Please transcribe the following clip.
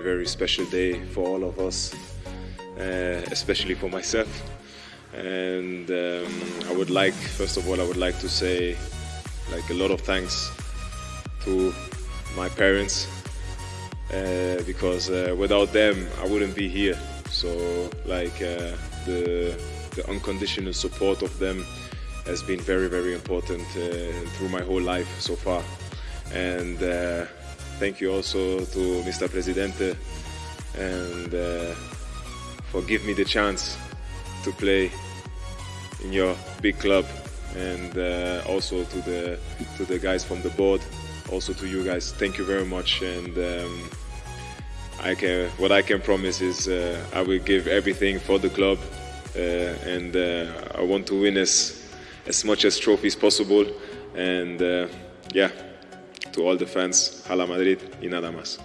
A very special day for all of us, uh, especially for myself. And um, I would like, first of all, I would like to say like a lot of thanks to my parents uh, because uh, without them I wouldn't be here. So like uh, the the unconditional support of them has been very very important uh, through my whole life so far. And uh, thank you also to Mr. Presidente and uh, for giving me the chance to play in your big club and uh, also to the to the guys from the board also to you guys thank you very much and um, I can what I can promise is uh, I will give everything for the club uh, and uh, I want to win as as much as trophies possible and uh, yeah to all the fans Hala Madrid y nada más